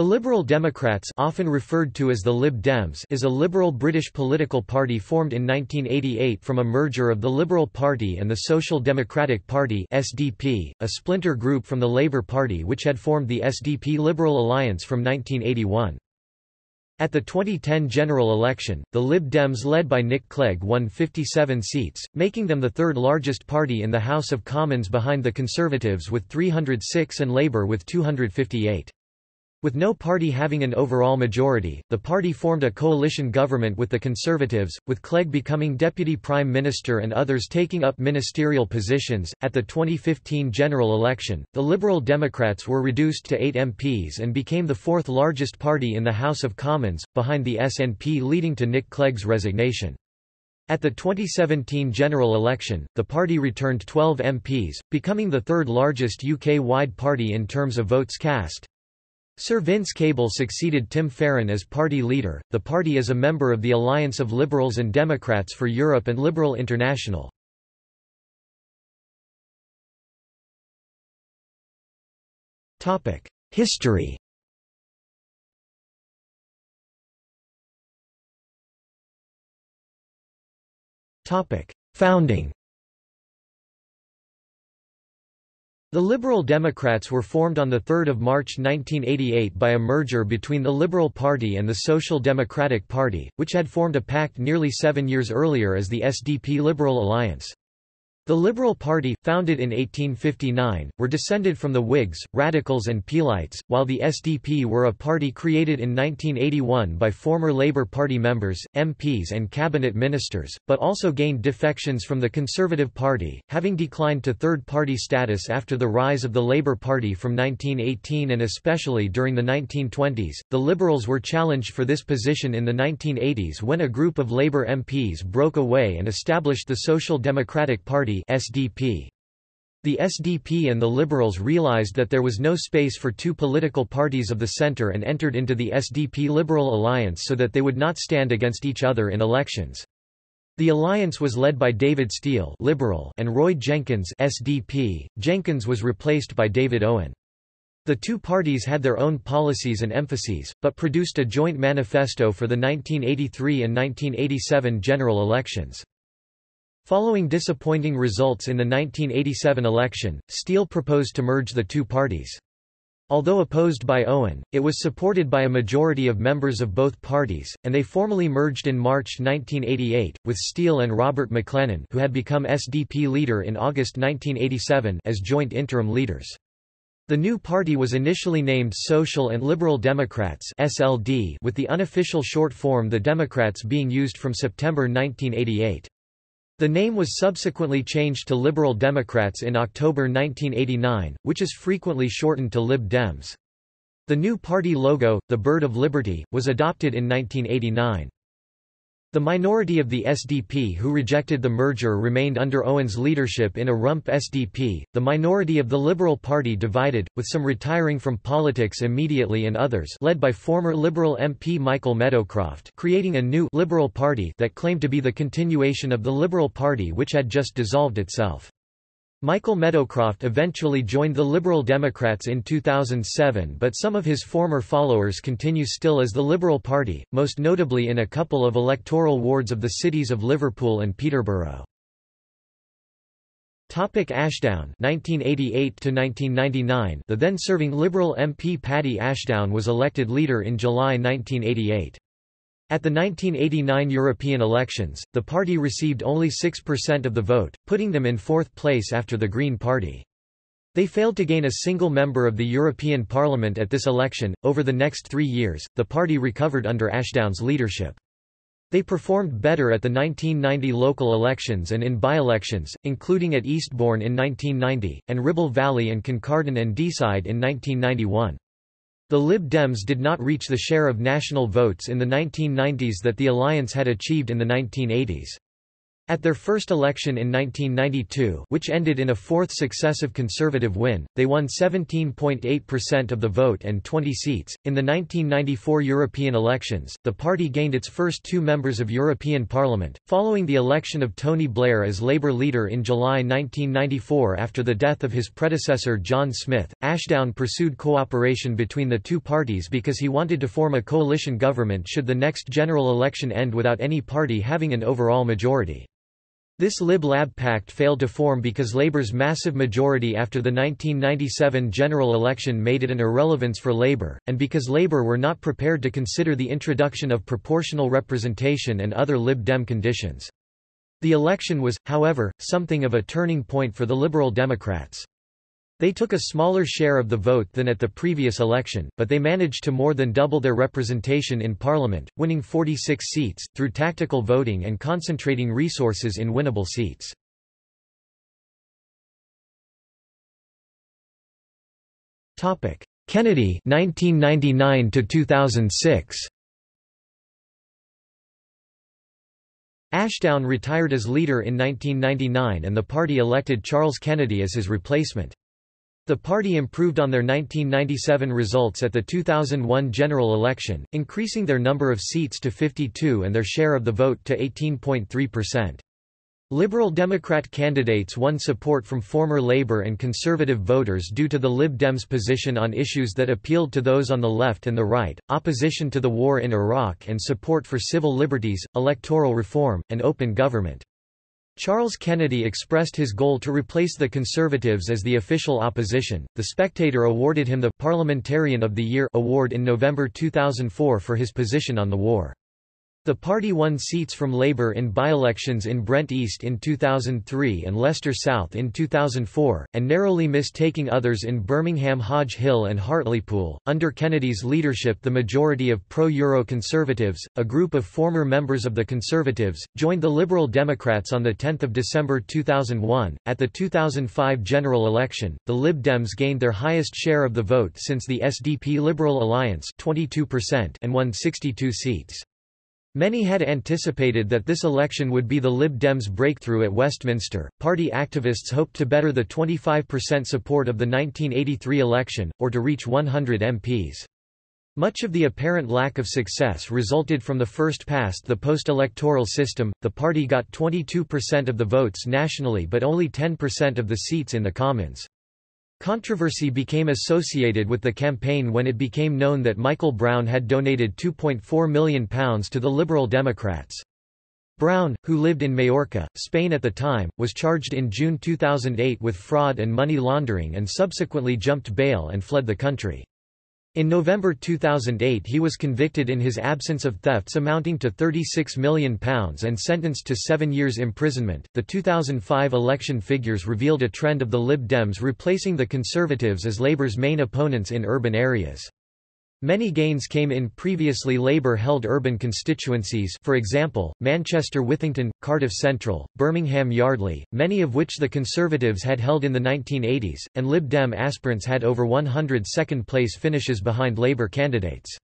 The Liberal Democrats often referred to as the Lib Dems is a liberal British political party formed in 1988 from a merger of the Liberal Party and the Social Democratic Party SDP, a splinter group from the Labour Party which had formed the SDP Liberal Alliance from 1981. At the 2010 general election, the Lib Dems led by Nick Clegg won 57 seats, making them the third largest party in the House of Commons behind the Conservatives with 306 and Labour with 258. With no party having an overall majority, the party formed a coalition government with the Conservatives, with Clegg becoming Deputy Prime Minister and others taking up ministerial positions. At the 2015 general election, the Liberal Democrats were reduced to eight MPs and became the fourth largest party in the House of Commons, behind the SNP leading to Nick Clegg's resignation. At the 2017 general election, the party returned 12 MPs, becoming the third largest UK-wide party in terms of votes cast. Sir Vince Cable succeeded Tim Farron as party leader. The party is a member of the Alliance of Liberals and Democrats for Europe and Liberal International. Topic: History. Topic: Founding. The Liberal Democrats were formed on 3 March 1988 by a merger between the Liberal Party and the Social Democratic Party, which had formed a pact nearly seven years earlier as the SDP Liberal Alliance. The Liberal Party, founded in 1859, were descended from the Whigs, Radicals and Peelites, while the SDP were a party created in 1981 by former Labour Party members, MPs and cabinet ministers, but also gained defections from the Conservative Party, having declined to third-party status after the rise of the Labour Party from 1918 and especially during the 1920s. The Liberals were challenged for this position in the 1980s when a group of Labour MPs broke away and established the Social Democratic Party SDP. The SDP and the Liberals realized that there was no space for two political parties of the center and entered into the SDP Liberal Alliance so that they would not stand against each other in elections. The alliance was led by David Steel Liberal and Roy Jenkins SDP. Jenkins was replaced by David Owen. The two parties had their own policies and emphases, but produced a joint manifesto for the 1983 and 1987 general elections. Following disappointing results in the 1987 election, Steel proposed to merge the two parties. Although opposed by Owen, it was supported by a majority of members of both parties, and they formally merged in March 1988, with Steel and Robert Maclennan who had become SDP leader in August 1987 as joint interim leaders. The new party was initially named Social and Liberal Democrats SLD with the unofficial short form the Democrats being used from September 1988. The name was subsequently changed to Liberal Democrats in October 1989, which is frequently shortened to Lib Dems. The new party logo, the Bird of Liberty, was adopted in 1989. The minority of the SDP who rejected the merger remained under Owen's leadership in a rump SDP. The minority of the Liberal Party divided, with some retiring from politics immediately and others led by former Liberal MP Michael Meadowcroft creating a new Liberal Party that claimed to be the continuation of the Liberal Party which had just dissolved itself. Michael Meadowcroft eventually joined the Liberal Democrats in 2007 but some of his former followers continue still as the Liberal Party, most notably in a couple of electoral wards of the cities of Liverpool and Peterborough. Topic Ashdown 1988 to 1999 The then serving Liberal MP Paddy Ashdown was elected leader in July 1988 at the 1989 European elections, the party received only 6% of the vote, putting them in fourth place after the Green Party. They failed to gain a single member of the European Parliament at this election. Over the next three years, the party recovered under Ashdown's leadership. They performed better at the 1990 local elections and in by-elections, including at Eastbourne in 1990, and Ribble Valley and Kincardine and Deeside in 1991. The Lib Dems did not reach the share of national votes in the 1990s that the alliance had achieved in the 1980s. At their first election in 1992 which ended in a fourth successive Conservative win, they won 17.8% of the vote and 20 seats. In the 1994 European elections, the party gained its first two members of European Parliament, following the election of Tony Blair as Labour leader in July 1994 after the death of his predecessor John Smith. Ashdown pursued cooperation between the two parties because he wanted to form a coalition government should the next general election end without any party having an overall majority. This Lib-Lab pact failed to form because Labour's massive majority after the 1997 general election made it an irrelevance for Labour, and because Labour were not prepared to consider the introduction of proportional representation and other Lib Dem conditions. The election was, however, something of a turning point for the Liberal Democrats. They took a smaller share of the vote than at the previous election, but they managed to more than double their representation in parliament, winning 46 seats, through tactical voting and concentrating resources in winnable seats. Kennedy 1999 to 2006 Ashdown retired as leader in 1999 and the party elected Charles Kennedy as his replacement. The party improved on their 1997 results at the 2001 general election, increasing their number of seats to 52 and their share of the vote to 18.3%. Liberal Democrat candidates won support from former Labour and Conservative voters due to the Lib Dems' position on issues that appealed to those on the left and the right, opposition to the war in Iraq and support for civil liberties, electoral reform, and open government. Charles Kennedy expressed his goal to replace the Conservatives as the official opposition. The Spectator awarded him the Parliamentarian of the Year award in November 2004 for his position on the war. The party won seats from Labour in by-elections in Brent East in 2003 and Leicester South in 2004, and narrowly missed taking others in Birmingham Hodge Hill and Hartlepool. Under Kennedy's leadership the majority of pro-Euro Conservatives, a group of former members of the Conservatives, joined the Liberal Democrats on 10 December 2001. At the 2005 general election, the Lib Dems gained their highest share of the vote since the SDP-Liberal Alliance 22% and won 62 seats. Many had anticipated that this election would be the Lib Dems' breakthrough at Westminster. Party activists hoped to better the 25% support of the 1983 election, or to reach 100 MPs. Much of the apparent lack of success resulted from the first past the post-electoral system. The party got 22% of the votes nationally but only 10% of the seats in the Commons. Controversy became associated with the campaign when it became known that Michael Brown had donated £2.4 million to the Liberal Democrats. Brown, who lived in Majorca, Spain at the time, was charged in June 2008 with fraud and money laundering and subsequently jumped bail and fled the country. In November 2008 he was convicted in his absence of thefts amounting to £36 million and sentenced to seven years imprisonment. The 2005 election figures revealed a trend of the Lib Dems replacing the Conservatives as Labour's main opponents in urban areas. Many gains came in previously Labour-held urban constituencies for example, Manchester Withington, Cardiff Central, Birmingham Yardley, many of which the Conservatives had held in the 1980s, and Lib Dem aspirants had over 100 second-place finishes behind Labour candidates.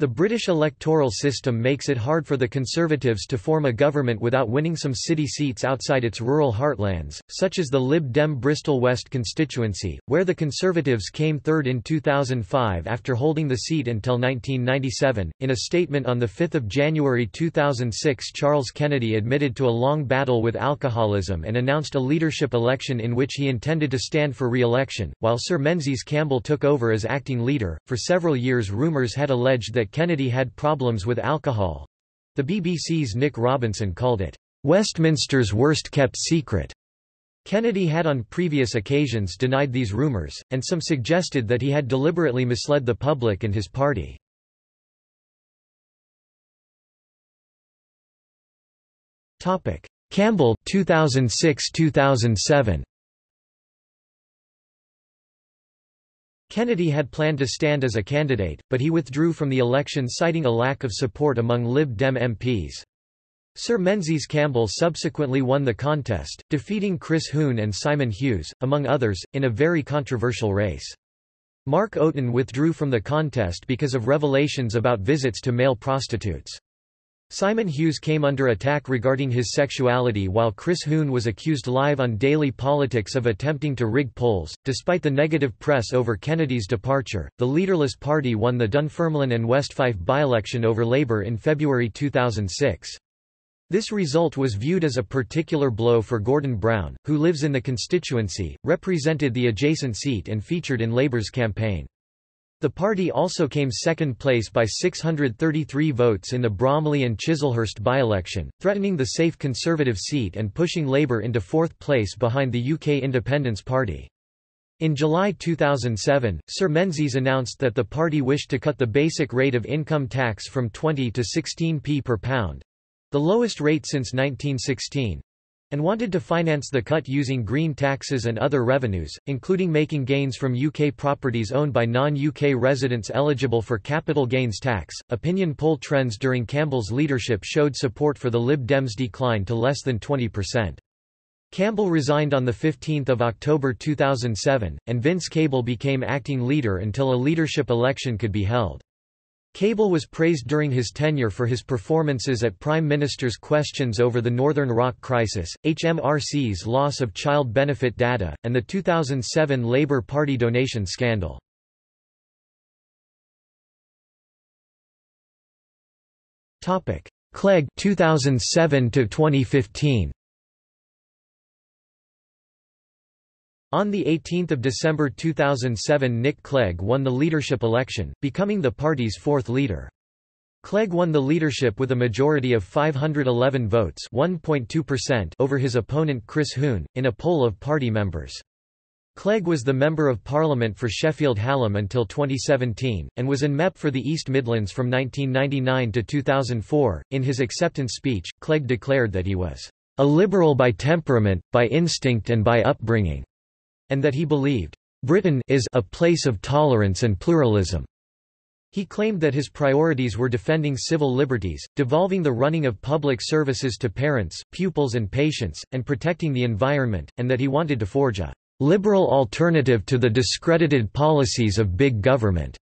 The British electoral system makes it hard for the Conservatives to form a government without winning some city seats outside its rural heartlands, such as the Lib Dem Bristol West constituency, where the Conservatives came third in 2005 after holding the seat until 1997. In a statement on 5 January 2006 Charles Kennedy admitted to a long battle with alcoholism and announced a leadership election in which he intended to stand for re-election, while Sir Menzies Campbell took over as acting leader. For several years rumours had alleged that Kennedy had problems with alcohol. The BBC's Nick Robinson called it, Westminster's worst-kept secret. Kennedy had on previous occasions denied these rumors, and some suggested that he had deliberately misled the public and his party. Campbell 2006-2007 Kennedy had planned to stand as a candidate, but he withdrew from the election citing a lack of support among Lib Dem MPs. Sir Menzies Campbell subsequently won the contest, defeating Chris Huhne and Simon Hughes, among others, in a very controversial race. Mark Oaten withdrew from the contest because of revelations about visits to male prostitutes. Simon Hughes came under attack regarding his sexuality while Chris Huhne was accused live on Daily Politics of attempting to rig polls. Despite the negative press over Kennedy's departure, the leaderless party won the Dunfermline and West Fife by-election over Labour in February 2006. This result was viewed as a particular blow for Gordon Brown, who lives in the constituency, represented the adjacent seat and featured in Labour's campaign. The party also came second place by 633 votes in the Bromley and Chislehurst by-election, threatening the safe Conservative seat and pushing Labour into fourth place behind the UK Independence Party. In July 2007, Sir Menzies announced that the party wished to cut the basic rate of income tax from 20 to 16p per pound—the lowest rate since 1916, and wanted to finance the cut using green taxes and other revenues, including making gains from UK properties owned by non-UK residents eligible for capital gains tax. Opinion poll trends during Campbell's leadership showed support for the Lib Dems decline to less than 20%. Campbell resigned on 15 October 2007, and Vince Cable became acting leader until a leadership election could be held. Cable was praised during his tenure for his performances at Prime Minister's questions over the Northern Rock crisis, HMRC's loss of child benefit data, and the 2007 Labour Party donation scandal. Clegg 2007 to 2015 On 18 December 2007 Nick Clegg won the leadership election, becoming the party's fourth leader. Clegg won the leadership with a majority of 511 votes over his opponent Chris Huhne, in a poll of party members. Clegg was the Member of Parliament for Sheffield Hallam until 2017, and was in MEP for the East Midlands from 1999 to 2004. In his acceptance speech, Clegg declared that he was a liberal by temperament, by instinct and by upbringing and that he believed, Britain is a place of tolerance and pluralism. He claimed that his priorities were defending civil liberties, devolving the running of public services to parents, pupils and patients, and protecting the environment, and that he wanted to forge a liberal alternative to the discredited policies of big government.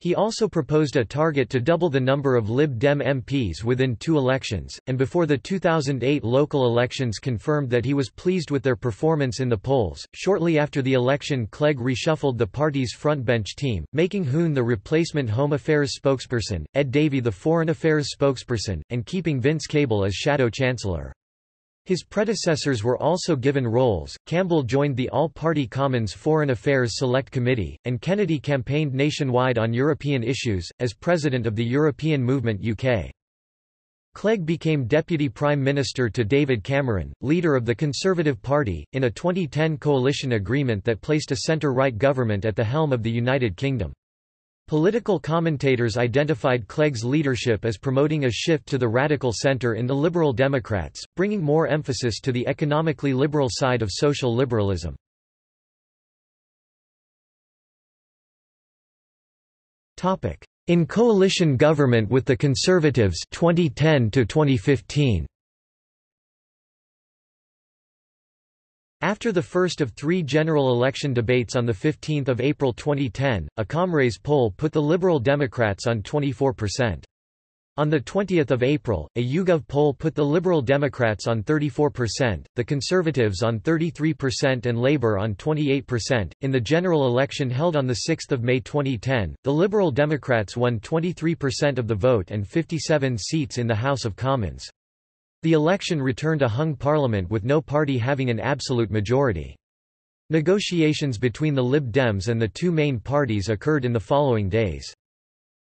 He also proposed a target to double the number of Lib Dem MPs within two elections, and before the 2008 local elections confirmed that he was pleased with their performance in the polls. Shortly after the election, Clegg reshuffled the party's frontbench team, making Huhne the replacement Home Affairs spokesperson, Ed Davey the Foreign Affairs spokesperson, and keeping Vince Cable as Shadow Chancellor. His predecessors were also given roles. Campbell joined the All-Party Commons Foreign Affairs Select Committee, and Kennedy campaigned nationwide on European issues, as president of the European Movement UK. Clegg became Deputy Prime Minister to David Cameron, leader of the Conservative Party, in a 2010 coalition agreement that placed a centre-right government at the helm of the United Kingdom. Political commentators identified Clegg's leadership as promoting a shift to the radical center in the Liberal Democrats, bringing more emphasis to the economically liberal side of social liberalism. In coalition government with the Conservatives 2010 to 2015 After the first of three general election debates on 15 April 2010, a ComRes poll put the Liberal Democrats on 24%. On 20 April, a YouGov poll put the Liberal Democrats on 34%, the Conservatives on 33% and Labour on 28%. In the general election held on 6 May 2010, the Liberal Democrats won 23% of the vote and 57 seats in the House of Commons. The election returned a hung parliament with no party having an absolute majority. Negotiations between the Lib Dems and the two main parties occurred in the following days.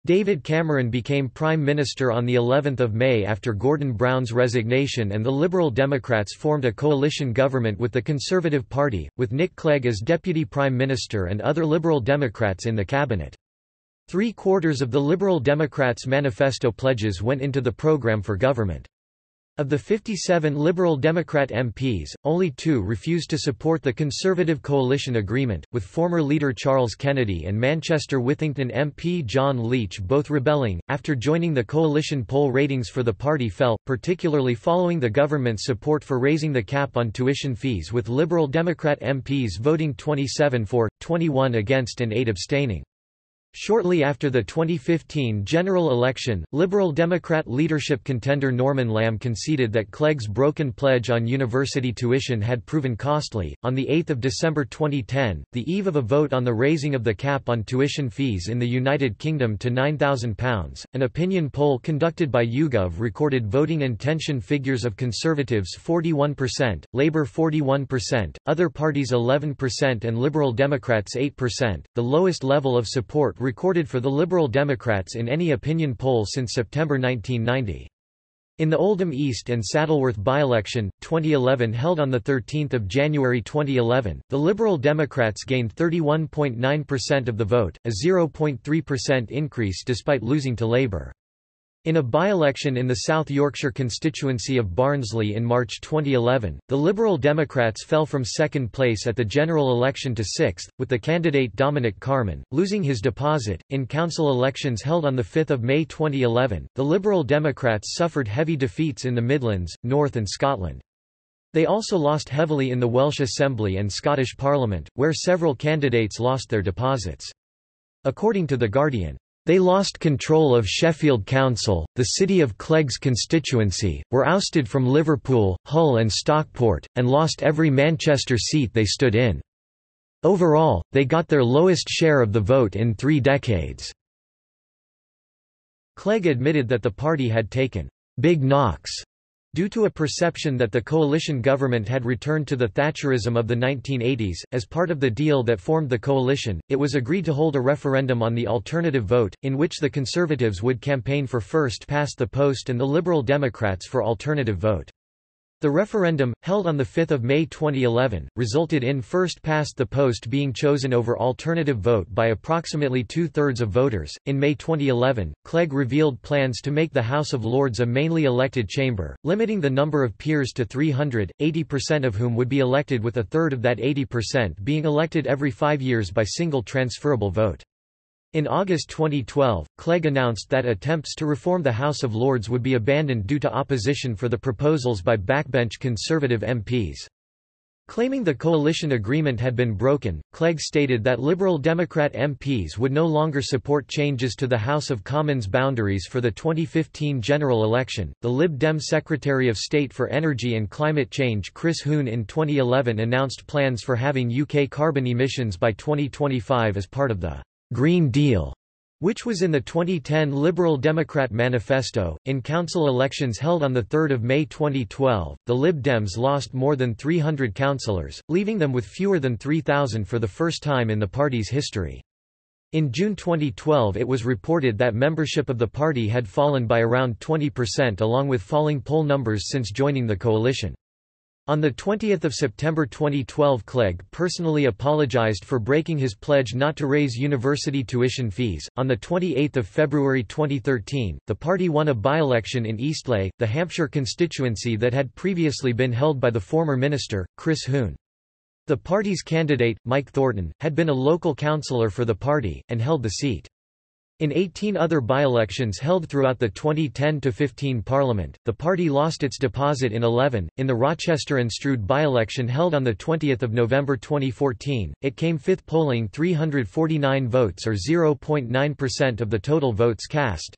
David Cameron became Prime Minister on the 11th of May after Gordon Brown's resignation and the Liberal Democrats formed a coalition government with the Conservative Party, with Nick Clegg as Deputy Prime Minister and other Liberal Democrats in the cabinet. Three-quarters of the Liberal Democrats' manifesto pledges went into the programme for government. Of the 57 Liberal Democrat MPs, only two refused to support the Conservative coalition agreement, with former leader Charles Kennedy and Manchester Withington MP John Leech both rebelling. After joining the coalition poll ratings for the party fell, particularly following the government's support for raising the cap on tuition fees with Liberal Democrat MPs voting 27 for, 21 against and 8 abstaining. Shortly after the 2015 general election, Liberal Democrat leadership contender Norman Lamb conceded that Clegg's broken pledge on university tuition had proven costly. On the 8th of December 2010, the eve of a vote on the raising of the cap on tuition fees in the United Kingdom to £9,000, an opinion poll conducted by YouGov recorded voting intention figures of Conservatives 41%, Labour 41%, other parties 11% and Liberal Democrats 8%, the lowest level of support recorded for the Liberal Democrats in any opinion poll since September 1990. In the Oldham East and Saddleworth by-election, 2011 held on 13 January 2011, the Liberal Democrats gained 31.9% of the vote, a 0.3% increase despite losing to Labour. In a by-election in the South Yorkshire constituency of Barnsley in March 2011, the Liberal Democrats fell from second place at the general election to sixth, with the candidate Dominic Carman, losing his deposit. In council elections held on 5 May 2011, the Liberal Democrats suffered heavy defeats in the Midlands, North and Scotland. They also lost heavily in the Welsh Assembly and Scottish Parliament, where several candidates lost their deposits. According to The Guardian, they lost control of Sheffield Council, the city of Clegg's constituency, were ousted from Liverpool, Hull and Stockport, and lost every Manchester seat they stood in. Overall, they got their lowest share of the vote in three decades. Clegg admitted that the party had taken big knocks Due to a perception that the coalition government had returned to the Thatcherism of the 1980s, as part of the deal that formed the coalition, it was agreed to hold a referendum on the alternative vote, in which the Conservatives would campaign for first past the post and the Liberal Democrats for alternative vote. The referendum, held on 5 May 2011, resulted in first past the post being chosen over alternative vote by approximately two-thirds of voters. In May 2011, Clegg revealed plans to make the House of Lords a mainly elected chamber, limiting the number of peers to 300, 80% of whom would be elected with a third of that 80% being elected every five years by single transferable vote. In August 2012, Clegg announced that attempts to reform the House of Lords would be abandoned due to opposition for the proposals by backbench Conservative MPs. Claiming the coalition agreement had been broken, Clegg stated that Liberal Democrat MPs would no longer support changes to the House of Commons boundaries for the 2015 general election. The Lib Dem Secretary of State for Energy and Climate Change Chris Huhne in 2011 announced plans for having UK carbon emissions by 2025 as part of the Green Deal, which was in the 2010 Liberal Democrat Manifesto. In council elections held on 3 May 2012, the Lib Dems lost more than 300 councillors, leaving them with fewer than 3,000 for the first time in the party's history. In June 2012 it was reported that membership of the party had fallen by around 20% along with falling poll numbers since joining the coalition. On 20 September 2012 Clegg personally apologized for breaking his pledge not to raise university tuition fees. On 28 February 2013, the party won a by-election in Eastleigh, the Hampshire constituency that had previously been held by the former minister, Chris Huhne. The party's candidate, Mike Thornton, had been a local councillor for the party, and held the seat. In 18 other by-elections held throughout the 2010-15 Parliament, the party lost its deposit in 11. In the Rochester and Strood by-election held on 20 November 2014, it came fifth polling 349 votes or 0.9% of the total votes cast.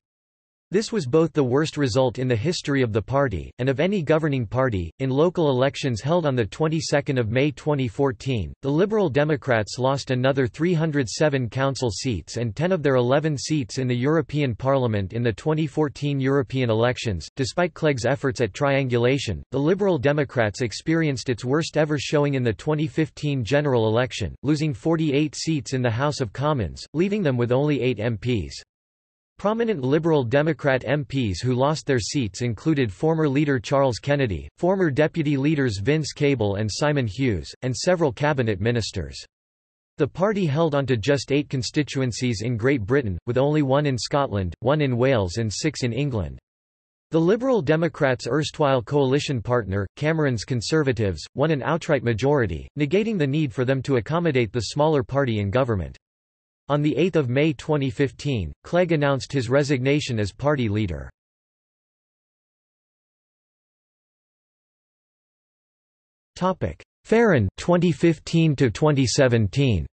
This was both the worst result in the history of the party, and of any governing party. In local elections held on the 22nd May 2014, the Liberal Democrats lost another 307 council seats and 10 of their 11 seats in the European Parliament in the 2014 European elections. Despite Clegg's efforts at triangulation, the Liberal Democrats experienced its worst ever showing in the 2015 general election, losing 48 seats in the House of Commons, leaving them with only 8 MPs. Prominent Liberal Democrat MPs who lost their seats included former leader Charles Kennedy, former deputy leaders Vince Cable and Simon Hughes, and several cabinet ministers. The party held onto just eight constituencies in Great Britain, with only one in Scotland, one in Wales and six in England. The Liberal Democrats' erstwhile coalition partner, Cameron's Conservatives, won an outright majority, negating the need for them to accommodate the smaller party in government. On 8 May 2015, Clegg announced his resignation as party leader. Farron 2015 to 2017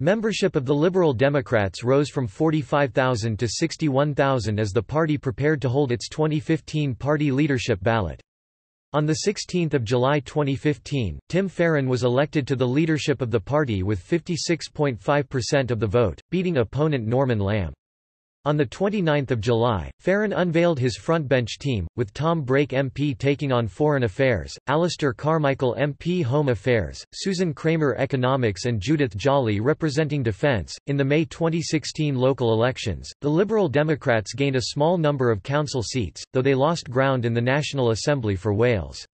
Membership of the Liberal Democrats rose from 45,000 to 61,000 as the party prepared to hold its 2015 party leadership ballot. On 16 July 2015, Tim Farron was elected to the leadership of the party with 56.5% of the vote, beating opponent Norman Lamb. On 29 July, Farron unveiled his frontbench team, with Tom Brake MP taking on Foreign Affairs, Alistair Carmichael MP Home Affairs, Susan Kramer Economics and Judith Jolly representing Defence. In the May 2016 local elections, the Liberal Democrats gained a small number of council seats, though they lost ground in the National Assembly for Wales.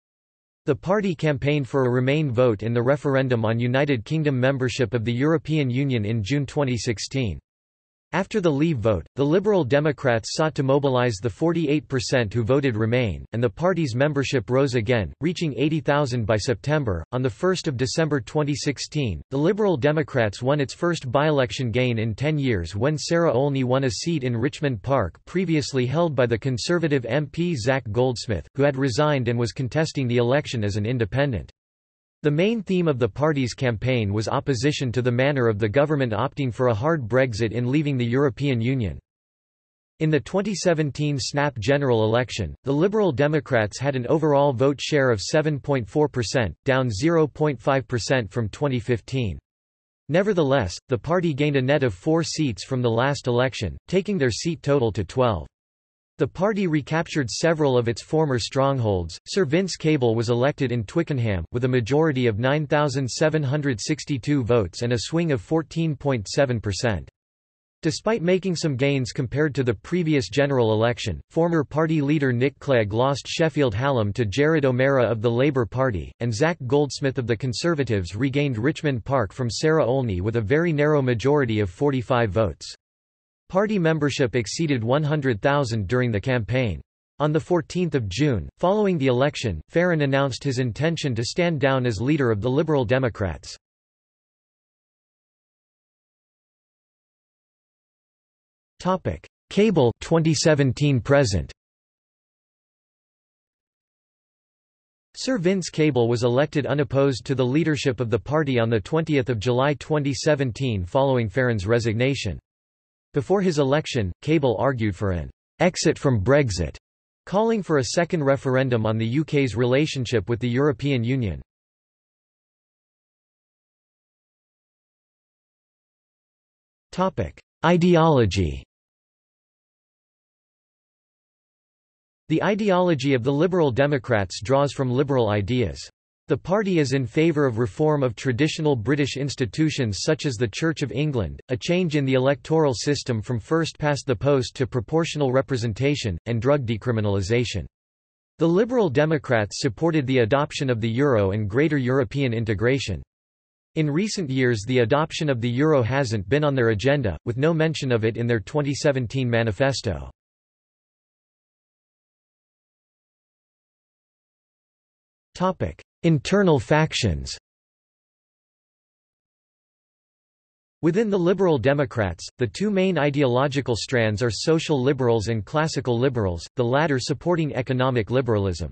The party campaigned for a Remain vote in the referendum on United Kingdom membership of the European Union in June 2016. After the Leave vote, the Liberal Democrats sought to mobilize the 48% who voted Remain, and the party's membership rose again, reaching 80,000 by September. On 1 December 2016, the Liberal Democrats won its first by-election gain in 10 years when Sarah Olney won a seat in Richmond Park previously held by the Conservative MP Zac Goldsmith, who had resigned and was contesting the election as an independent. The main theme of the party's campaign was opposition to the manner of the government opting for a hard Brexit in leaving the European Union. In the 2017 snap general election, the Liberal Democrats had an overall vote share of 7.4%, down 0.5% from 2015. Nevertheless, the party gained a net of four seats from the last election, taking their seat total to 12. The party recaptured several of its former strongholds. Sir Vince Cable was elected in Twickenham, with a majority of 9,762 votes and a swing of 14.7%. Despite making some gains compared to the previous general election, former party leader Nick Clegg lost Sheffield Hallam to Jared O'Mara of the Labour Party, and Zac Goldsmith of the Conservatives regained Richmond Park from Sarah Olney with a very narrow majority of 45 votes. Party membership exceeded 100,000 during the campaign. On 14 June, following the election, Farron announced his intention to stand down as leader of the Liberal Democrats. Cable 2017 present Sir Vince Cable was elected unopposed to the leadership of the party on 20 July 2017 following Farron's resignation. Before his election, Cable argued for an exit from Brexit, calling for a second referendum on the UK's relationship with the European Union. Ideology The ideology of the Liberal Democrats draws from liberal ideas. The party is in favour of reform of traditional British institutions such as the Church of England, a change in the electoral system from first past the post to proportional representation, and drug decriminalisation. The Liberal Democrats supported the adoption of the euro and greater European integration. In recent years the adoption of the euro hasn't been on their agenda, with no mention of it in their 2017 manifesto. Topic: Internal factions Within the Liberal Democrats, the two main ideological strands are social liberals and classical liberals, the latter supporting economic liberalism.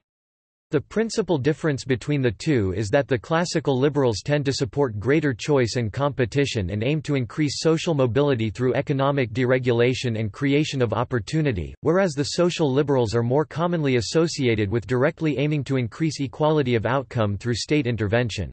The principal difference between the two is that the classical liberals tend to support greater choice and competition and aim to increase social mobility through economic deregulation and creation of opportunity, whereas the social liberals are more commonly associated with directly aiming to increase equality of outcome through state intervention.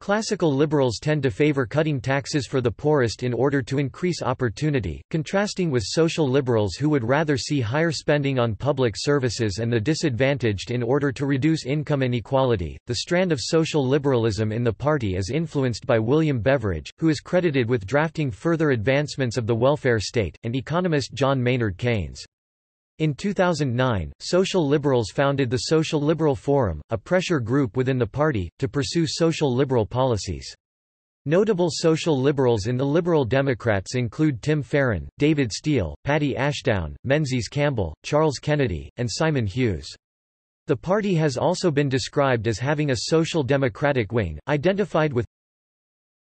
Classical liberals tend to favor cutting taxes for the poorest in order to increase opportunity, contrasting with social liberals who would rather see higher spending on public services and the disadvantaged in order to reduce income inequality. The strand of social liberalism in the party is influenced by William Beveridge, who is credited with drafting further advancements of the welfare state, and economist John Maynard Keynes. In 2009, social liberals founded the Social Liberal Forum, a pressure group within the party, to pursue social liberal policies. Notable social liberals in the Liberal Democrats include Tim Farron, David Steel, Paddy Ashdown, Menzies Campbell, Charles Kennedy, and Simon Hughes. The party has also been described as having a social democratic wing, identified with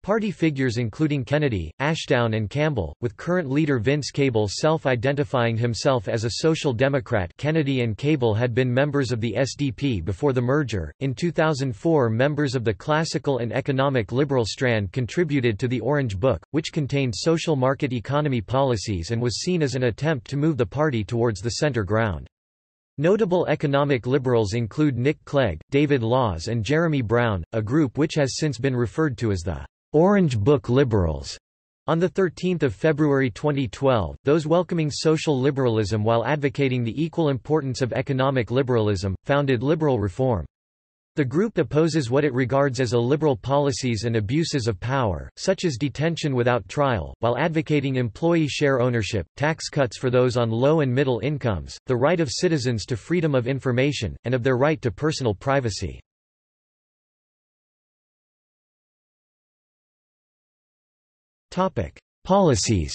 Party figures including Kennedy, Ashdown and Campbell, with current leader Vince Cable self-identifying himself as a social democrat Kennedy and Cable had been members of the SDP before the merger. In 2004 members of the classical and economic liberal strand contributed to the Orange Book, which contained social market economy policies and was seen as an attempt to move the party towards the center ground. Notable economic liberals include Nick Clegg, David Laws and Jeremy Browne, a group which has since been referred to as the Orange Book Liberals. On 13 February 2012, those welcoming social liberalism while advocating the equal importance of economic liberalism, founded Liberal Reform. The group opposes what it regards as illiberal policies and abuses of power, such as detention without trial, while advocating employee share ownership, tax cuts for those on low and middle incomes, the right of citizens to freedom of information, and of their right to personal privacy. Policies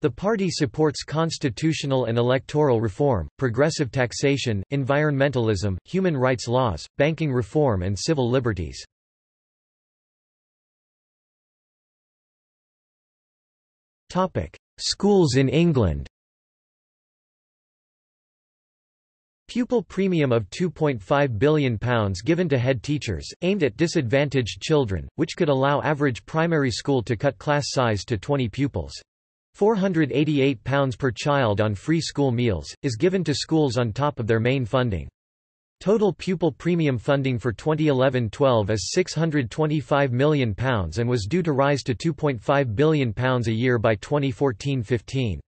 The party supports constitutional and electoral reform, progressive taxation, environmentalism, human rights laws, banking reform and civil liberties. Schools in England Pupil premium of £2.5 billion given to head teachers, aimed at disadvantaged children, which could allow average primary school to cut class size to 20 pupils. £488 per child on free school meals, is given to schools on top of their main funding. Total pupil premium funding for 2011-12 is £625 million and was due to rise to £2.5 billion a year by 2014-15.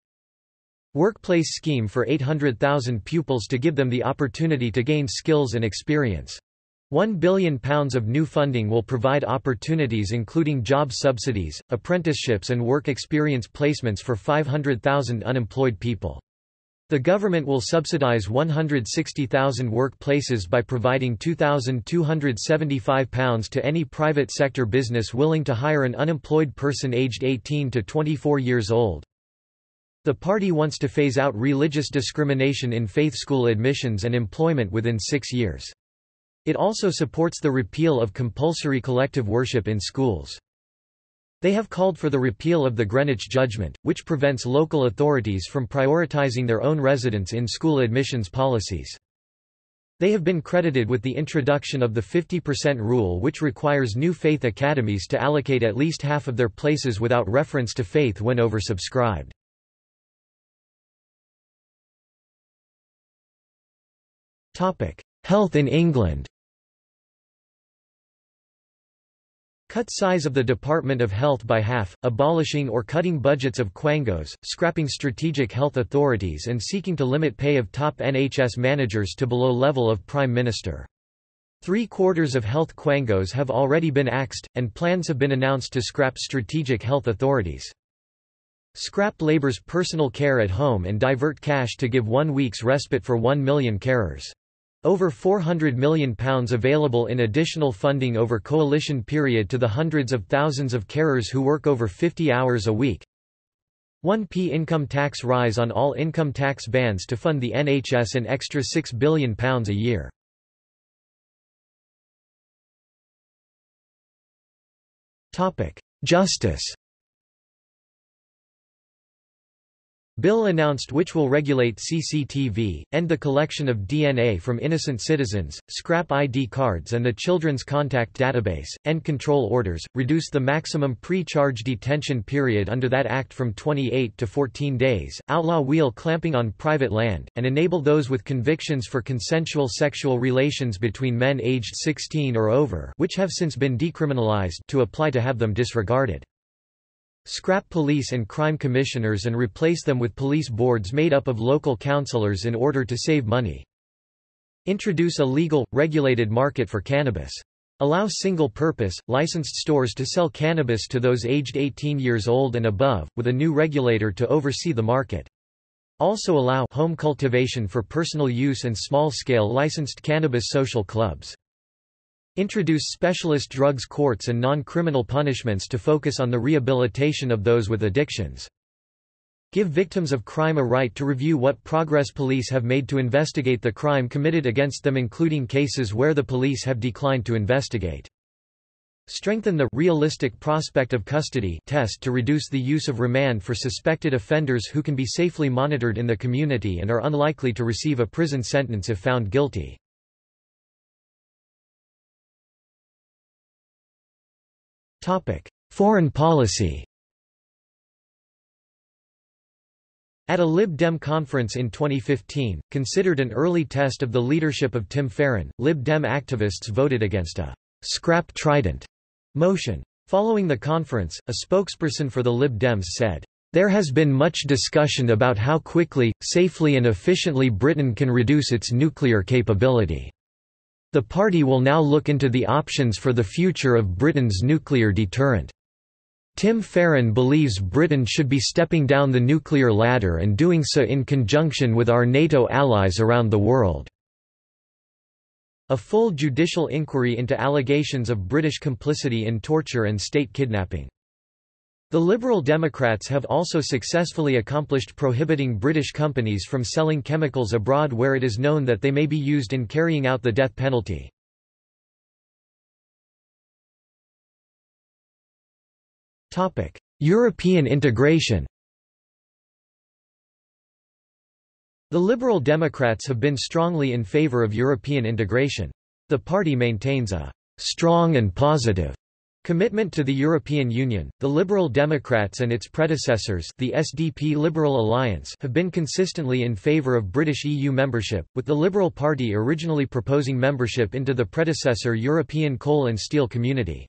Workplace scheme for 800,000 pupils to give them the opportunity to gain skills and experience. £1 billion of new funding will provide opportunities including job subsidies, apprenticeships and work experience placements for 500,000 unemployed people. The government will subsidise 160,000 workplaces by providing £2,275 to any private sector business willing to hire an unemployed person aged 18 to 24 years old. The party wants to phase out religious discrimination in faith school admissions and employment within six years. It also supports the repeal of compulsory collective worship in schools. They have called for the repeal of the Greenwich Judgment, which prevents local authorities from prioritizing their own residents in school admissions policies. They have been credited with the introduction of the 50% rule which requires new faith academies to allocate at least half of their places without reference to faith when oversubscribed. Health in England Cut size of the Department of Health by half, abolishing or cutting budgets of quangos, scrapping strategic health authorities and seeking to limit pay of top NHS managers to below level of Prime Minister. Three-quarters of health quangos have already been axed, and plans have been announced to scrap strategic health authorities. Scrap Labour's personal care at home and divert cash to give one week's respite for one million carers. Over £400 million available in additional funding over coalition period to the hundreds of thousands of carers who work over 50 hours a week. 1p income tax rise on all income tax bands to fund the NHS an extra £6 billion a year. Justice Bill announced which will regulate CCTV, end the collection of DNA from innocent citizens, scrap ID cards and the Children's Contact Database, end control orders, reduce the maximum pre-charge detention period under that act from 28 to 14 days, outlaw wheel clamping on private land, and enable those with convictions for consensual sexual relations between men aged 16 or over which have since been decriminalized to apply to have them disregarded. Scrap police and crime commissioners and replace them with police boards made up of local councillors in order to save money. Introduce a legal, regulated market for cannabis. Allow single-purpose, licensed stores to sell cannabis to those aged 18 years old and above, with a new regulator to oversee the market. Also allow home cultivation for personal use and small-scale licensed cannabis social clubs. Introduce specialist drugs courts and non-criminal punishments to focus on the rehabilitation of those with addictions. Give victims of crime a right to review what progress police have made to investigate the crime committed against them including cases where the police have declined to investigate. Strengthen the realistic prospect of custody test to reduce the use of remand for suspected offenders who can be safely monitored in the community and are unlikely to receive a prison sentence if found guilty. Foreign policy At a Lib Dem conference in 2015, considered an early test of the leadership of Tim Farron, Lib Dem activists voted against a scrap Trident motion. Following the conference, a spokesperson for the Lib Dems said, There has been much discussion about how quickly, safely and efficiently Britain can reduce its nuclear capability. The party will now look into the options for the future of Britain's nuclear deterrent. Tim Farron believes Britain should be stepping down the nuclear ladder and doing so in conjunction with our NATO allies around the world. A full judicial inquiry into allegations of British complicity in torture and state kidnapping. The Liberal Democrats have also successfully accomplished prohibiting British companies from selling chemicals abroad where it is known that they may be used in carrying out the death penalty. European integration. The Liberal Democrats have been strongly in favour of European integration. The party maintains a strong and positive commitment to the European Union. The Liberal Democrats and its predecessors, the SDP Liberal Alliance, have been consistently in favour of British EU membership, with the Liberal Party originally proposing membership into the predecessor European Coal and Steel Community.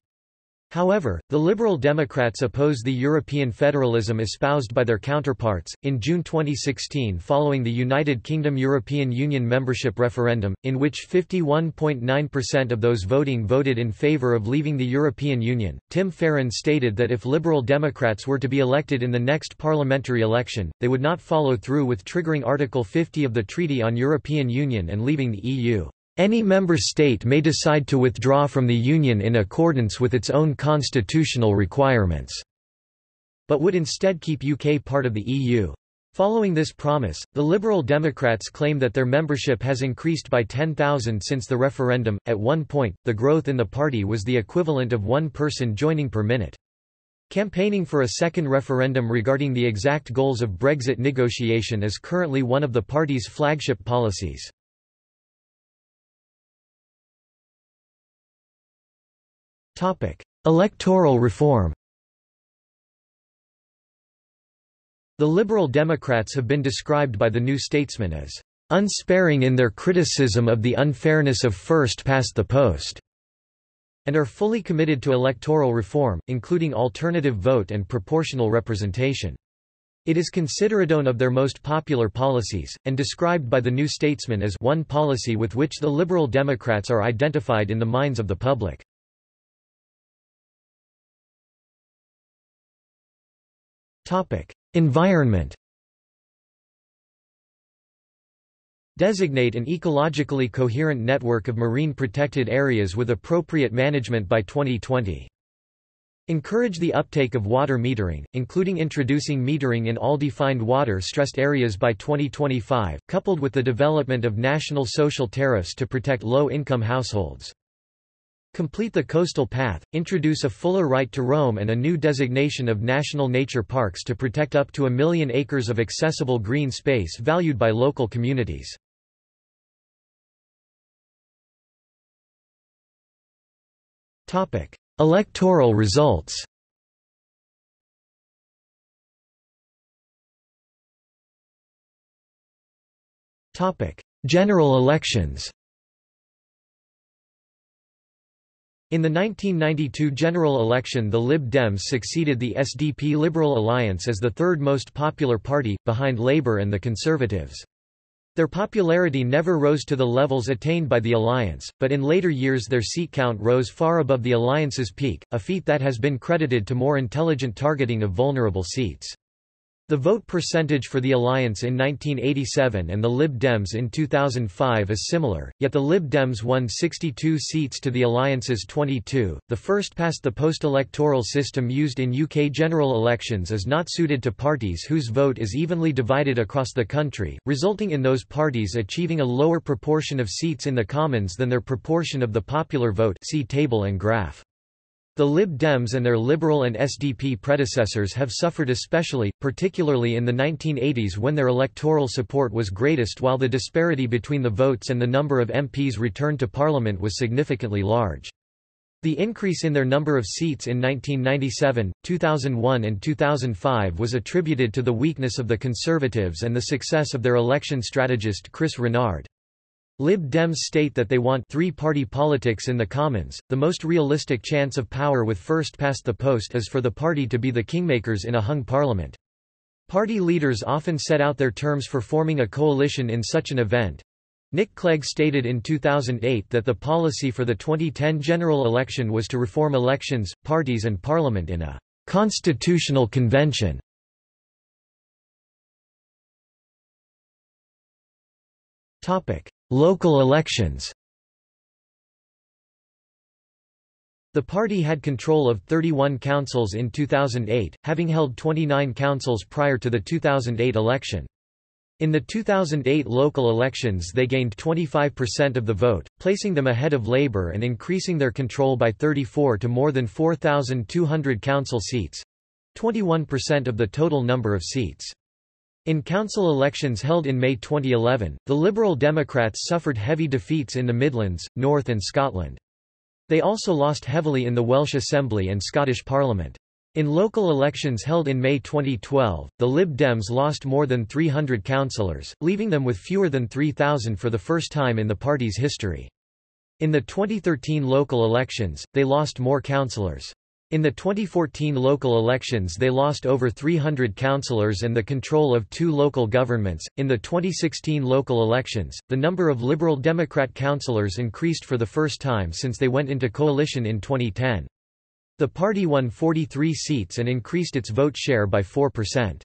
However, the Liberal Democrats oppose the European federalism espoused by their counterparts. In June 2016, following the United Kingdom European Union membership referendum, in which 51.9% of those voting voted in favour of leaving the European Union, Tim Farron stated that if Liberal Democrats were to be elected in the next parliamentary election, they would not follow through with triggering Article 50 of the Treaty on European Union and leaving the EU. Any member state may decide to withdraw from the Union in accordance with its own constitutional requirements, but would instead keep UK part of the EU. Following this promise, the Liberal Democrats claim that their membership has increased by 10,000 since the referendum. At one point, the growth in the party was the equivalent of one person joining per minute. Campaigning for a second referendum regarding the exact goals of Brexit negotiation is currently one of the party's flagship policies. Electoral reform The Liberal Democrats have been described by the New Statesman as unsparing in their criticism of the unfairness of first-past-the-post, and are fully committed to electoral reform, including alternative vote and proportional representation. It is considered one of their most popular policies, and described by the New Statesman as one policy with which the Liberal Democrats are identified in the minds of the public. Topic: Environment. Designate an ecologically coherent network of marine protected areas with appropriate management by 2020. Encourage the uptake of water metering, including introducing metering in all defined water-stressed areas by 2025, coupled with the development of national social tariffs to protect low-income households. Complete the coastal path, introduce a fuller right to roam and a new designation of national nature parks to protect up to a million acres of accessible green space valued by local communities. Electoral results General elections In the 1992 general election the Lib Dems succeeded the SDP Liberal Alliance as the third most popular party, behind Labour and the Conservatives. Their popularity never rose to the levels attained by the alliance, but in later years their seat count rose far above the alliance's peak, a feat that has been credited to more intelligent targeting of vulnerable seats. The vote percentage for the alliance in 1987 and the Lib Dems in 2005 is similar, yet the Lib Dems won 62 seats to the alliance's 22. The first past the post electoral system used in UK general elections is not suited to parties whose vote is evenly divided across the country, resulting in those parties achieving a lower proportion of seats in the Commons than their proportion of the popular vote see table and graph. The Lib Dems and their Liberal and SDP predecessors have suffered especially, particularly in the 1980s when their electoral support was greatest while the disparity between the votes and the number of MPs returned to Parliament was significantly large. The increase in their number of seats in 1997, 2001 and 2005 was attributed to the weakness of the Conservatives and the success of their election strategist Chris Rennard. Lib Dems state that they want three-party politics in the Commons. The most realistic chance of power with first past the post is for the party to be the kingmakers in a hung parliament. Party leaders often set out their terms for forming a coalition in such an event. Nick Clegg stated in 2008 that the policy for the 2010 general election was to reform elections, parties and parliament in a constitutional convention. Topic: Local elections The party had control of 31 councils in 2008, having held 29 councils prior to the 2008 election. In the 2008 local elections they gained 25% of the vote, placing them ahead of Labour and increasing their control by 34 to more than 4,200 council seats—21% of the total number of seats. In council elections held in May 2011, the Liberal Democrats suffered heavy defeats in the Midlands, North and Scotland. They also lost heavily in the Welsh Assembly and Scottish Parliament. In local elections held in May 2012, the Lib Dems lost more than 300 councillors, leaving them with fewer than 3,000 for the first time in the party's history. In the 2013 local elections, they lost more councillors. In the 2014 local elections they lost over 300 councillors and the control of two local governments. In the 2016 local elections, the number of Liberal Democrat councillors increased for the first time since they went into coalition in 2010. The party won 43 seats and increased its vote share by 4%.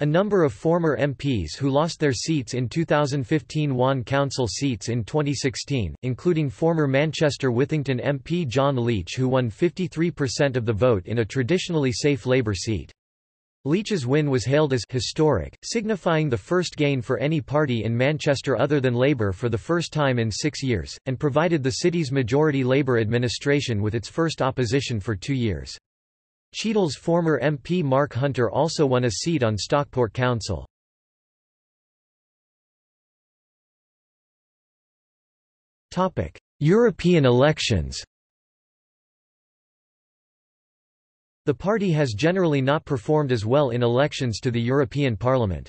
A number of former MPs who lost their seats in 2015 won council seats in 2016, including former Manchester Withington MP John Leech who won 53% of the vote in a traditionally safe Labour seat. Leech's win was hailed as historic, signifying the first gain for any party in Manchester other than Labour for the first time in six years, and provided the city's majority Labour administration with its first opposition for two years. Cheadle's former MP Mark Hunter also won a seat on Stockport Council. European elections The party has generally not performed as well in elections to the European Parliament.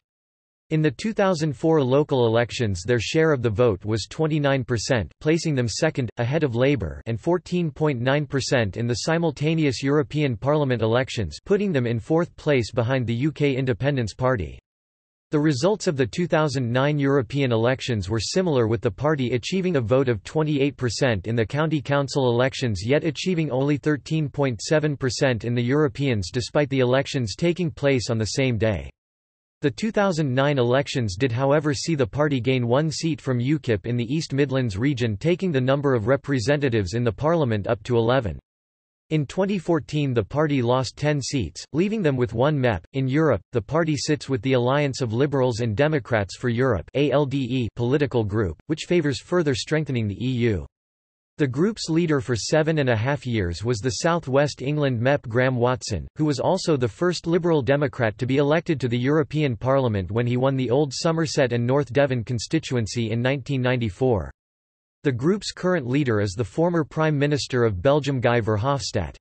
In the 2004 local elections their share of the vote was 29%, placing them second, ahead of Labour and 14.9% in the simultaneous European Parliament elections putting them in fourth place behind the UK Independence Party. The results of the 2009 European elections were similar with the party achieving a vote of 28% in the county council elections yet achieving only 13.7% in the Europeans despite the elections taking place on the same day. The 2009 elections did however see the party gain one seat from UKIP in the East Midlands region taking the number of representatives in the parliament up to 11. In 2014 the party lost 10 seats, leaving them with one MEP. In Europe, the party sits with the Alliance of Liberals and Democrats for Europe ALDE political group, which favours further strengthening the EU. The group's leader for seven and a half years was the South West England MEP Graham Watson, who was also the first Liberal Democrat to be elected to the European Parliament when he won the old Somerset and North Devon constituency in 1994. The group's current leader is the former Prime Minister of Belgium Guy Verhofstadt.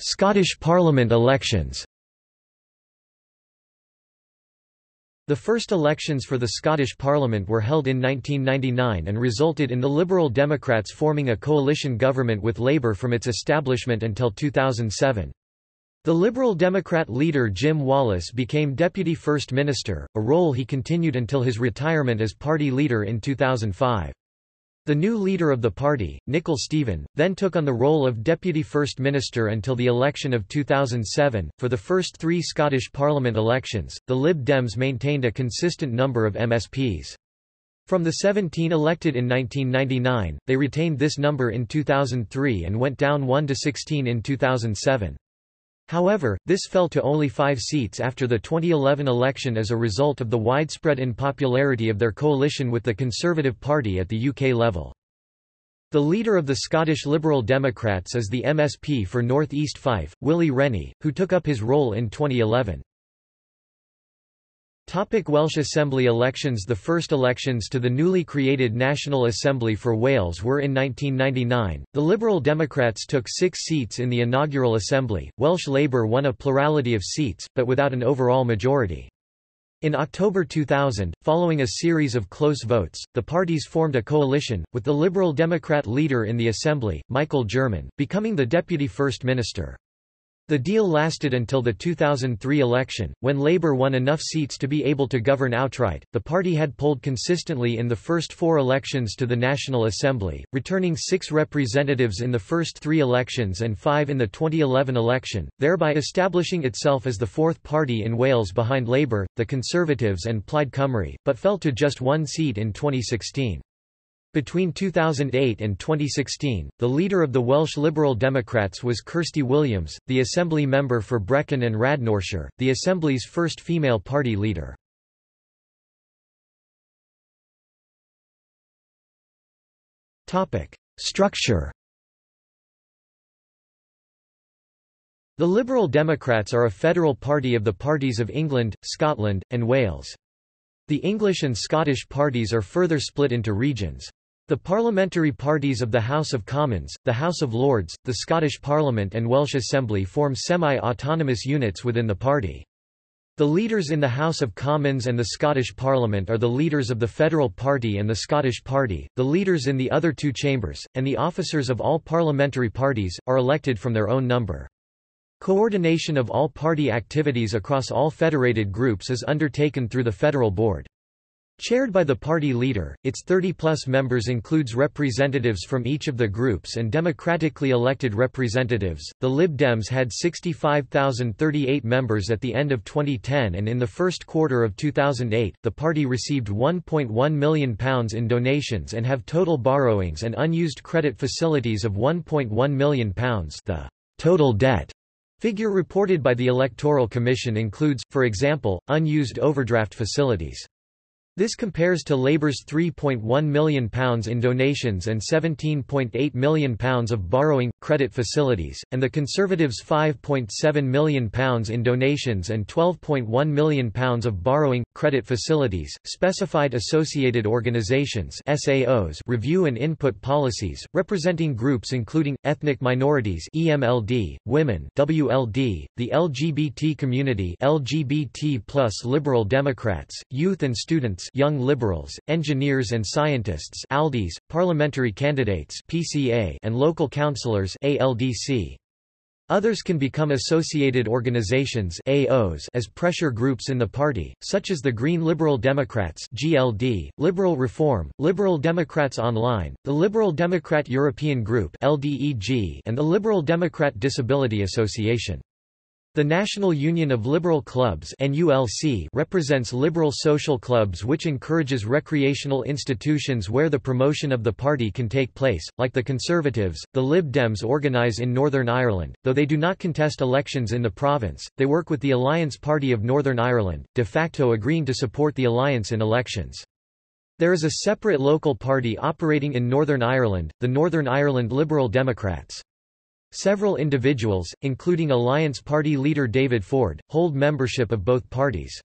Scottish Parliament elections The first elections for the Scottish Parliament were held in 1999 and resulted in the Liberal Democrats forming a coalition government with Labour from its establishment until 2007. The Liberal Democrat leader Jim Wallace became Deputy First Minister, a role he continued until his retirement as party leader in 2005. The new leader of the party, Nicol Stephen, then took on the role of Deputy First Minister until the election of 2007. For the first three Scottish Parliament elections, the Lib Dems maintained a consistent number of MSPs. From the 17 elected in 1999, they retained this number in 2003 and went down 1 to 16 in 2007. However, this fell to only five seats after the 2011 election as a result of the widespread unpopularity of their coalition with the Conservative Party at the UK level. The leader of the Scottish Liberal Democrats is the MSP for North East Fife, Willie Rennie, who took up his role in 2011. Topic Welsh Assembly elections The first elections to the newly created National Assembly for Wales were in 1999. The Liberal Democrats took six seats in the inaugural assembly, Welsh Labour won a plurality of seats, but without an overall majority. In October 2000, following a series of close votes, the parties formed a coalition, with the Liberal Democrat leader in the assembly, Michael German, becoming the deputy first minister. The deal lasted until the 2003 election, when Labour won enough seats to be able to govern outright. The party had polled consistently in the first four elections to the National Assembly, returning six representatives in the first three elections and five in the 2011 election, thereby establishing itself as the fourth party in Wales behind Labour, the Conservatives and Plaid Cymru, but fell to just one seat in 2016. Between 2008 and 2016, the leader of the Welsh Liberal Democrats was Kirsty Williams, the Assembly member for Brecon and Radnorshire, the Assembly's first female party leader. Structure The Liberal Democrats are a federal party of the parties of England, Scotland, and Wales. The English and Scottish parties are further split into regions. The parliamentary parties of the House of Commons, the House of Lords, the Scottish Parliament and Welsh Assembly form semi-autonomous units within the party. The leaders in the House of Commons and the Scottish Parliament are the leaders of the Federal Party and the Scottish Party, the leaders in the other two chambers, and the officers of all parliamentary parties, are elected from their own number. Coordination of all party activities across all federated groups is undertaken through the Federal Board. Chaired by the party leader, its 30-plus members includes representatives from each of the groups and democratically elected representatives. The Lib Dems had 65,038 members at the end of 2010 and in the first quarter of 2008, the party received £1.1 million in donations and have total borrowings and unused credit facilities of £1.1 million. The total debt figure reported by the Electoral Commission includes, for example, unused overdraft facilities. This compares to Labour's £3.1 million in donations and £17.8 million of borrowing, credit facilities, and the Conservatives' £5.7 million in donations and £12.1 million of borrowing, credit facilities. Specified Associated Organizations SAOs review and input policies, representing groups including, ethnic minorities EMLD, women WLD, the LGBT community LGBT plus liberal Democrats, youth and students Young Liberals, Engineers and Scientists ALDEs, Parliamentary Candidates PCA, and Local Councillors ALDC. Others can become associated organizations AOs as pressure groups in the party, such as the Green Liberal Democrats GLD, Liberal Reform, Liberal Democrats Online, the Liberal Democrat European Group LDEG, and the Liberal Democrat Disability Association. The National Union of Liberal Clubs NULC represents liberal social clubs which encourages recreational institutions where the promotion of the party can take place, like the Conservatives. The Lib Dems organise in Northern Ireland, though they do not contest elections in the province, they work with the Alliance Party of Northern Ireland, de facto agreeing to support the alliance in elections. There is a separate local party operating in Northern Ireland, the Northern Ireland Liberal Democrats. Several individuals, including Alliance Party leader David Ford, hold membership of both parties.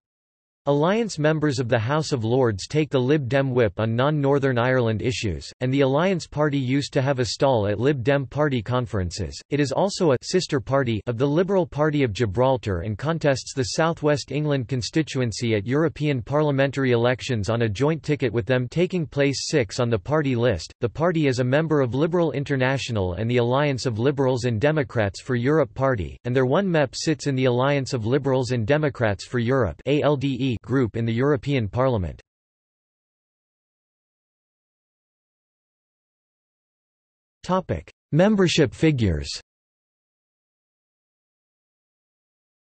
Alliance members of the House of Lords take the Lib Dem whip on non-Northern Ireland issues, and the Alliance Party used to have a stall at Lib Dem party conferences. It is also a sister party of the Liberal Party of Gibraltar and contests the Southwest England constituency at European parliamentary elections on a joint ticket with them taking place 6 on the party list. The party is a member of Liberal International and the Alliance of Liberals and Democrats for Europe party, and their one MEP sits in the Alliance of Liberals and Democrats for Europe ALDE group in the European Parliament. Topic: Membership figures.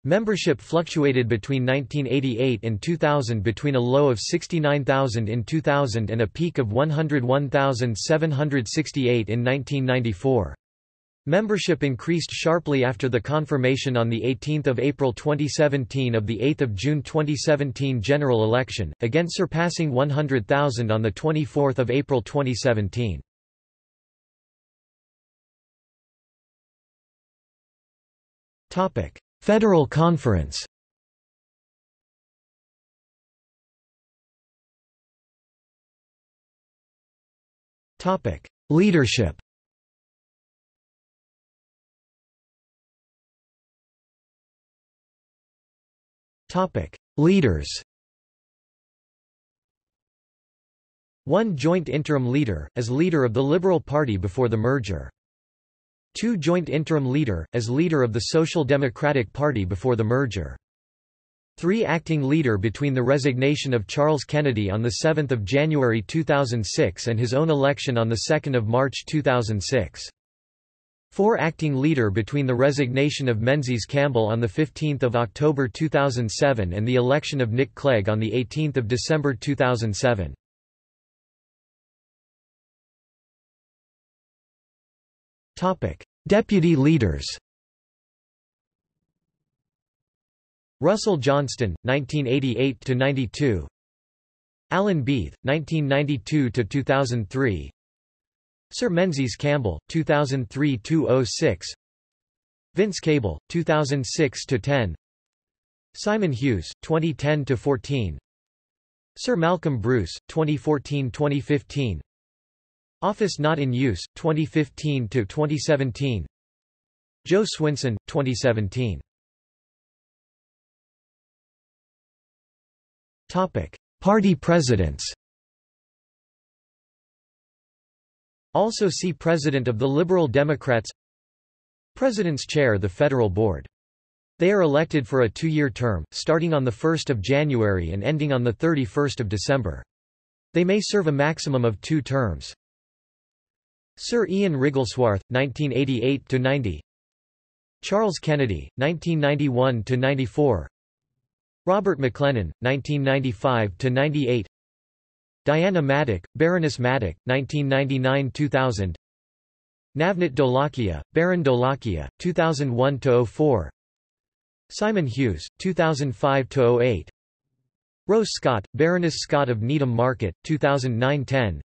Membership fluctuated between 1988 and 2000 between a low of 69,000 in 2000 and a peak of 101,768 in 1994. Membership increased sharply after the confirmation on 18 April 2017 of the 8 June 2017 general election, again surpassing 100,000 on 24 April 2017. Federal Conference Leadership Topic: Leaders. One joint interim leader, as leader of the Liberal Party before the merger. Two joint interim leader, as leader of the Social Democratic Party before the merger. Three acting leader between the resignation of Charles Kennedy on 7 January 2006 and his own election on 2 March 2006. 4 acting leader between the resignation of Menzies Campbell on 15 October 2007 and the election of Nick Clegg on 18 December 2007. Deputy leaders Russell Johnston, 1988–92 Alan Beith, 1992–2003 Sir Menzies Campbell, 2003-06 Vince Cable, 2006-10 Simon Hughes, 2010-14 Sir Malcolm Bruce, 2014-2015 Office not in use, 2015-2017 Jo Swinson, 2017 Topic. Party presidents Also see President of the Liberal Democrats President's Chair the Federal Board. They are elected for a two-year term, starting on 1 January and ending on 31 December. They may serve a maximum of two terms. Sir Ian Wrigglesworth, 1988–90 Charles Kennedy, 1991–94 Robert Maclennan, 1995–98 Diana Maddock, Baroness Maddock, 1999–2000 Navneet Dholakia, Baron Dholakia, 2001–04 Simon Hughes, 2005–08 Ros Scott, Baroness Scott of Needham Market, 2009–10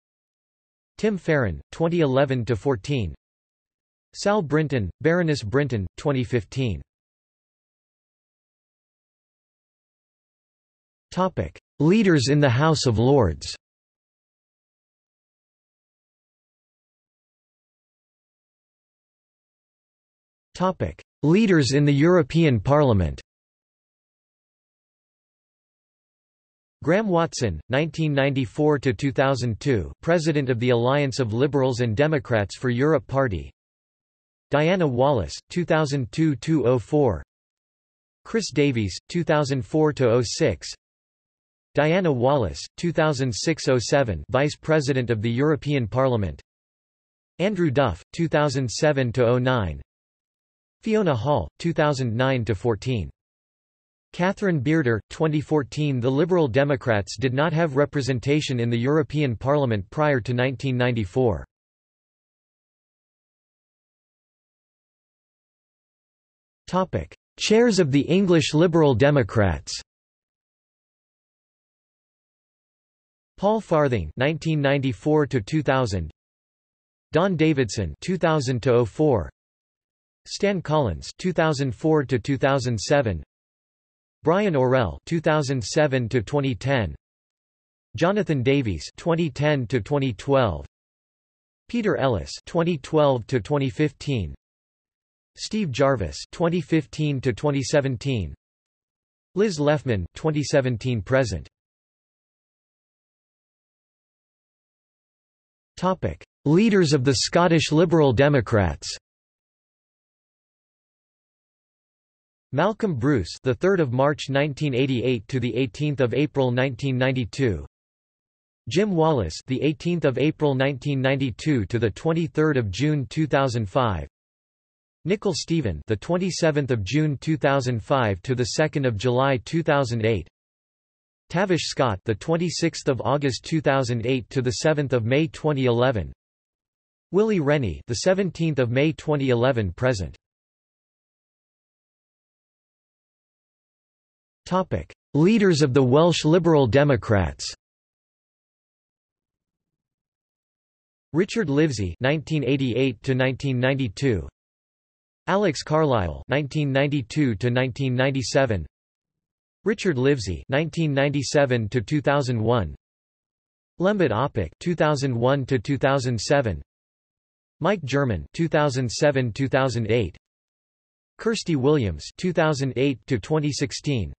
Tim Farron, 2011–14 Sal Brinton, Baroness Brinton, 2015 Topic. Leaders in the House of Lords Topic: Leaders in the European Parliament. Graham Watson, 1994 to 2002, President of the Alliance of Liberals and Democrats for Europe Party. Diana Wallis, 2002-04. Chris Davies, 2004-06. Diana Wallis, 2006-07, Vice President of the European Parliament. Andrew Duff, 2007-09. Fiona Hall, 2009–14. Catherine Bearder, 2014 The Liberal Democrats did not have representation in the European Parliament prior to 1994. Topic. Chairs of the English Liberal Democrats Paul Farthing 1994 2000 Don Davidson 2000 04 Stan Collins 2004 to 2007 Brian Orell 2007 to 2010 Jonathan Davies 2010 to 2012 Peter Ellis 2012 to 2015 Steve Jarvis 2015 to 2017 Liz Leffman 2017 present. Topic Leaders of the Scottish Liberal Democrats Malcolm Bruce, the 3rd of March 1988 to the 18th of April 1992. Jim Wallace, the 18th of April 1992 to the 23rd of June 2005. Nicol Stephen, the 27th of June 2005 to the 2nd of July 2008. Tavish Scott, the 26th of August 2008 to the 7th of May 2011. Willie Rennie, the 17th of May 2011 present. Topic: Leaders of the Welsh Liberal Democrats. Richard Livesey (1988–1992), Alex Carlile (1992–1997), Richard Livesey (1997–2001), Lembit Opik (2001–2007), Mike German (2007–2008), Kirsty Williams (2008–2016),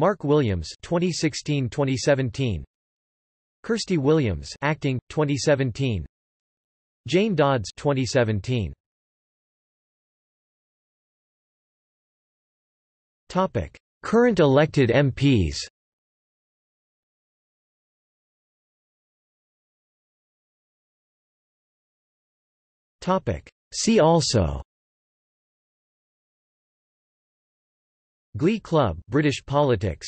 Mark Williams 2016-2017 Kirsty Williams acting 2017 Jane Dodds 2017 Topic Current elected MPs Topic See also Glee Club British politics.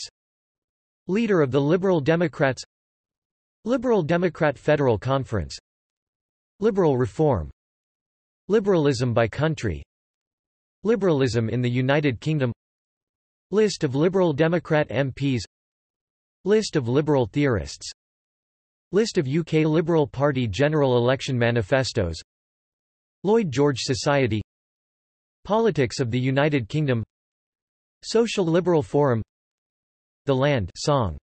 Leader of the Liberal Democrats. Liberal Democrat Federal Conference. Liberal Reform. Liberalism by country. Liberalism in the United Kingdom. List of Liberal Democrat MPs List of liberal theorists. List of UK Liberal Party general election manifestos. Lloyd George Society. Politics of the United Kingdom Social Liberal Forum. The Land song